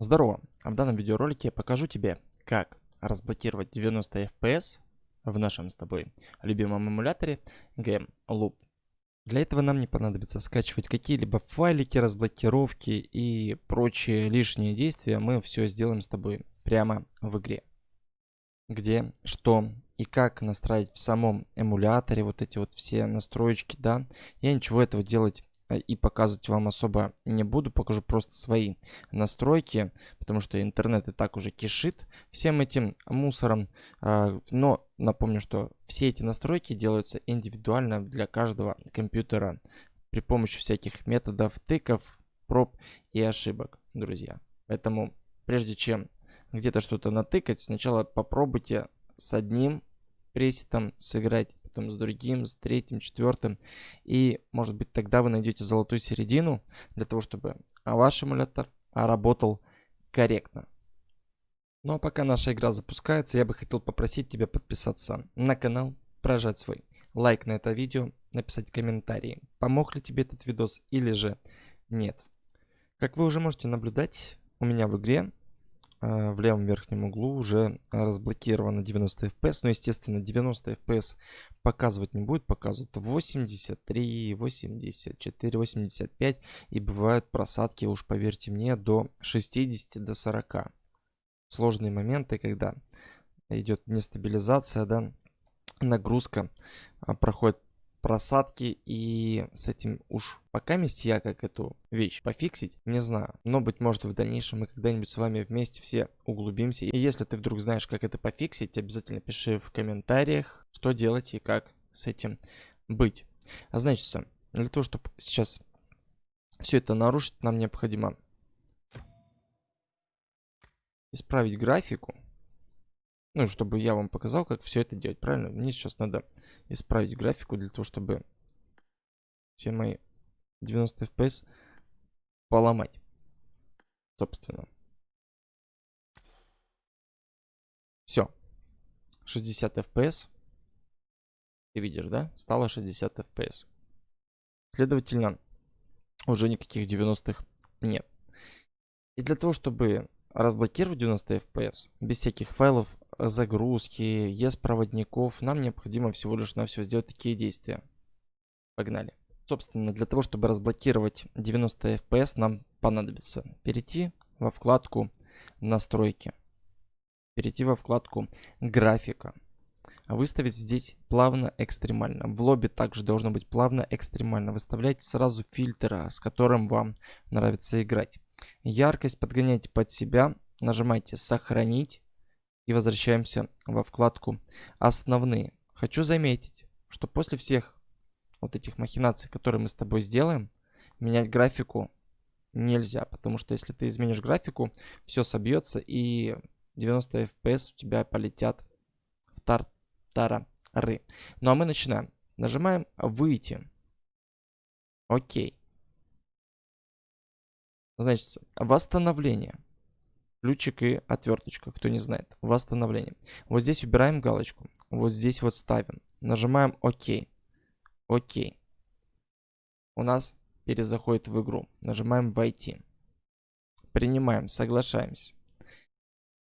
Здорово! А в данном видеоролике я покажу тебе, как разблокировать 90 FPS в нашем с тобой любимом эмуляторе Game Loop. Для этого нам не понадобится скачивать какие-либо файлики, разблокировки и прочие лишние действия. Мы все сделаем с тобой прямо в игре. Где, что и как настраивать в самом эмуляторе вот эти вот все настроечки, да. Я ничего этого делать и показывать вам особо не буду, покажу просто свои настройки, потому что интернет и так уже кишит всем этим мусором. А, но напомню, что все эти настройки делаются индивидуально для каждого компьютера при помощи всяких методов, тыков, проб и ошибок, друзья. Поэтому прежде чем где-то что-то натыкать, сначала попробуйте с одним пресетом сыграть потом с другим, с третьим, четвертым. И, может быть, тогда вы найдете золотую середину для того, чтобы ваш эмулятор работал корректно. Ну а пока наша игра запускается, я бы хотел попросить тебя подписаться на канал, прожать свой лайк на это видео, написать комментарии, помог ли тебе этот видос или же нет. Как вы уже можете наблюдать, у меня в игре в левом верхнем углу уже разблокировано 90 FPS. Но, естественно, 90 FPS показывать не будет. Показывают 83, 84, 85. И бывают просадки, уж поверьте мне, до 60, до 40. Сложные моменты, когда идет нестабилизация, да, нагрузка а, проходит просадки и с этим уж пока месте я как эту вещь пофиксить не знаю. Но быть может в дальнейшем мы когда-нибудь с вами вместе все углубимся. И если ты вдруг знаешь как это пофиксить, обязательно пиши в комментариях, что делать и как с этим быть. А значит, для того, чтобы сейчас все это нарушить, нам необходимо исправить графику. Ну, чтобы я вам показал, как все это делать, правильно? Мне сейчас надо исправить графику для того, чтобы все мои 90 FPS поломать. Собственно. Все. 60 FPS. Ты видишь, да? Стало 60 FPS. Следовательно, уже никаких 90-х нет. И для того, чтобы разблокировать 90 FPS без всяких файлов загрузки, есть проводников, нам необходимо всего лишь на все сделать такие действия. Погнали. Собственно, для того, чтобы разблокировать 90 FPS, нам понадобится перейти во вкладку настройки, перейти во вкладку графика, выставить здесь плавно экстремально. В лобби также должно быть плавно экстремально. Выставляйте сразу фильтр, с которым вам нравится играть. Яркость подгоняйте под себя, нажимайте сохранить и возвращаемся во вкладку «Основные». Хочу заметить, что после всех вот этих махинаций, которые мы с тобой сделаем, менять графику нельзя, потому что если ты изменишь графику, все собьется и 90 FPS у тебя полетят в тартарары. Ну а мы начинаем. Нажимаем «Выйти». Окей. Значит, восстановление ключик и отверточка, кто не знает. Восстановление. Вот здесь убираем галочку. Вот здесь вот ставим. Нажимаем ОК. ОК. У нас перезаходит в игру. Нажимаем «Войти». Принимаем, соглашаемся.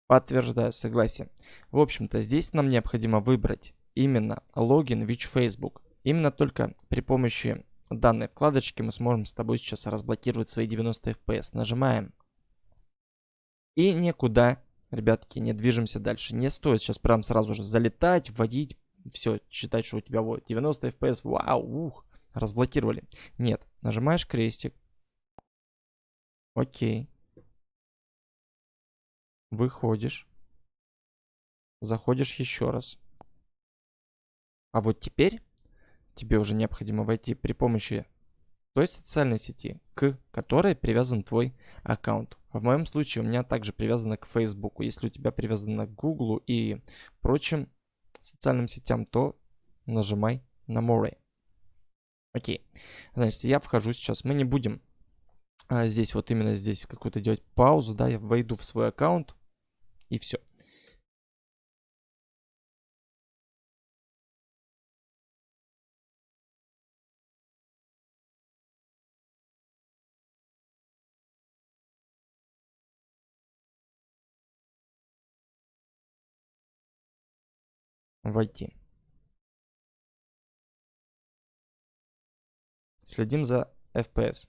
Подтверждаю согласие. В общем-то, здесь нам необходимо выбрать именно логин Which Facebook. Именно только при помощи данной вкладочки мы сможем с тобой сейчас разблокировать свои 90 FPS. Нажимаем и никуда, ребятки, не движемся дальше. Не стоит сейчас прям сразу же залетать, вводить, все, считать, что у тебя вот 90 FPS, вау, ух, разблокировали. Нет, нажимаешь крестик. Окей. Выходишь. Заходишь еще раз. А вот теперь тебе уже необходимо войти при помощи той социальной сети, к которой привязан твой аккаунт. В моем случае у меня также привязано к Facebook. Если у тебя привязано к Google и прочим социальным сетям, то нажимай на More. Окей. Значит, я вхожу сейчас. Мы не будем а, здесь, вот именно здесь какую-то делать паузу, да, я войду в свой аккаунт и все. Войти. Следим за FPS.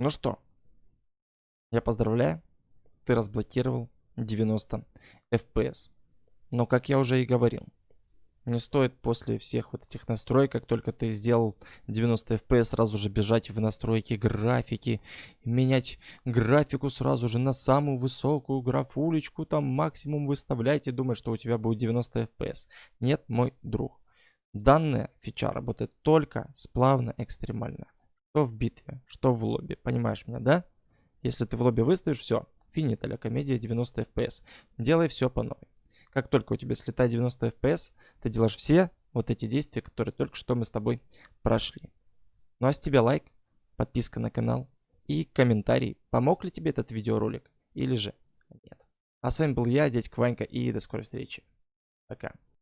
Ну что, я поздравляю, ты разблокировал 90 FPS. Но, как я уже и говорил, не стоит после всех вот этих настроек, как только ты сделал 90 FPS, сразу же бежать в настройки графики, менять графику сразу же на самую высокую графулечку, там максимум выставлять и думать, что у тебя будет 90 FPS. Нет, мой друг. Данная фича работает только сплавно экстремально. Что в битве, что в лобби. Понимаешь меня, да? Если ты в лобби выставишь, все. Финит а комедия 90 FPS. Делай все по новой. Как только у тебя слетает 90 FPS, ты делаешь все вот эти действия, которые только что мы с тобой прошли. Ну а с тебя лайк, подписка на канал и комментарий, помог ли тебе этот видеоролик или же нет. А с вами был я, дядька Ванька, и до скорой встречи. Пока.